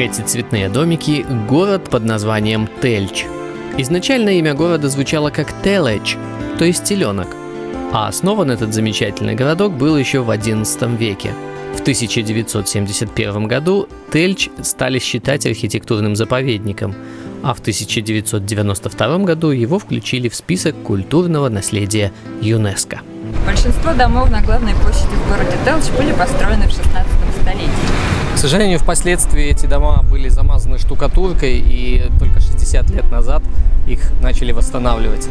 Эти цветные домики – город под названием Тельч. Изначально имя города звучало как Телеч, то есть теленок, а основан этот замечательный городок был еще в XI веке. В 1971 году Тельч стали считать архитектурным заповедником, а в 1992 году его включили в список культурного наследия ЮНЕСКО. Большинство домов на главной площади в городе Телч были построены в 16 столетии. К сожалению, впоследствии эти дома были замазаны штукатуркой, и только 60 лет назад их начали восстанавливать.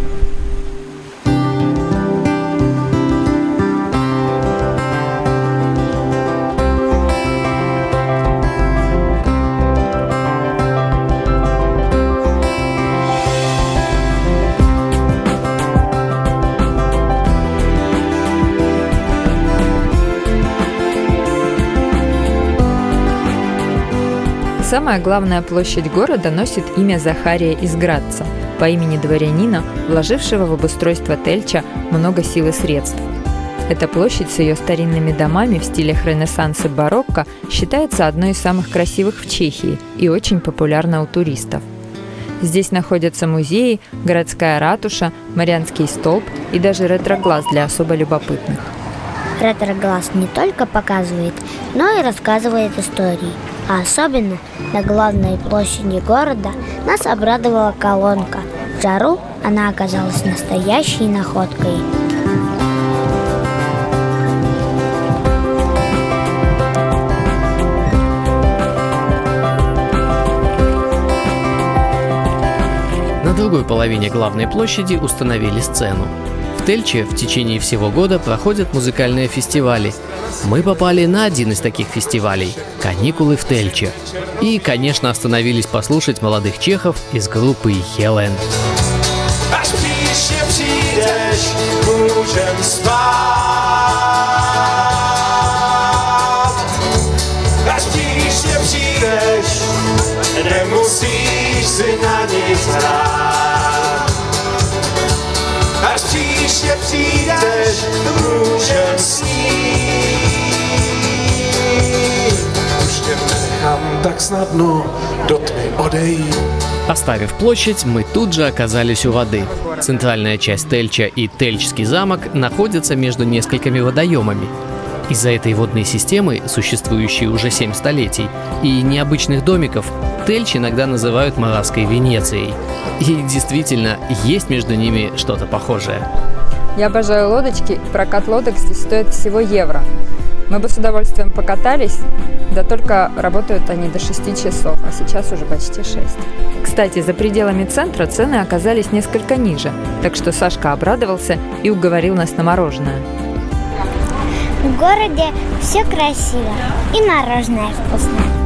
Самая главная площадь города носит имя Захария из Градца, по имени дворянина, вложившего в обустройство Тельча много сил и средств. Эта площадь с ее старинными домами в стилях Ренессанса и барокко считается одной из самых красивых в Чехии и очень популярна у туристов. Здесь находятся музеи, городская ратуша, Марианский столб и даже ретроглаз для особо любопытных. Ретроглаз не только показывает, но и рассказывает истории – а особенно на главной площади города нас обрадовала колонка. В жару она оказалась настоящей находкой. На другой половине главной площади установили сцену. Тельче в течение всего года проходят музыкальные фестивали. Мы попали на один из таких фестивалей – «Каникулы в Тельче». И, конечно, остановились послушать молодых чехов из группы «Хелен». Nemusíš tak snadno do tmy odejít. Оставив площадь, мы тут же оказались у воды. Центральная часть Тельча и Тельчский замок находятся между несколькими водоемами. Из-за этой водной системы, существующей уже 7 столетий, и необычных домиков, Тельч иногда называют Моравской Венецией. И действительно, есть между ними что-то похожее. Я обожаю лодочки, прокат лодок здесь стоит всего евро. Мы бы с удовольствием покатались, да только работают они до 6 часов, а сейчас уже почти 6. Кстати, за пределами центра цены оказались несколько ниже, так что Сашка обрадовался и уговорил нас на мороженое. В городе все красиво и мороженое вкусное.